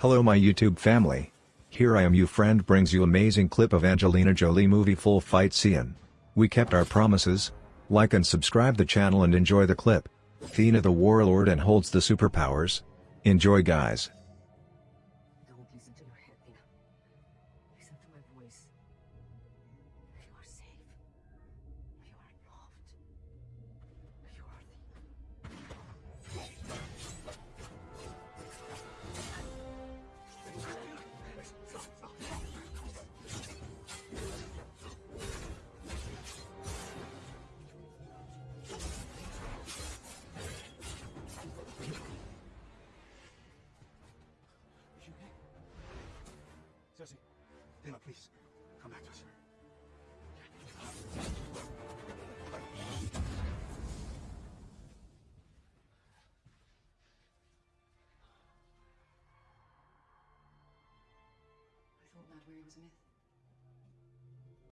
Hello my YouTube family. Here I am you friend brings you amazing clip of Angelina Jolie movie full fight scene. We kept our promises. Like and subscribe the channel and enjoy the clip. Thena the warlord and holds the superpowers. Enjoy guys. Don't listen to your head. Listen to my voice. Sersi, Thena, please, come back to us. I thought Mahd Wy'ry was a myth.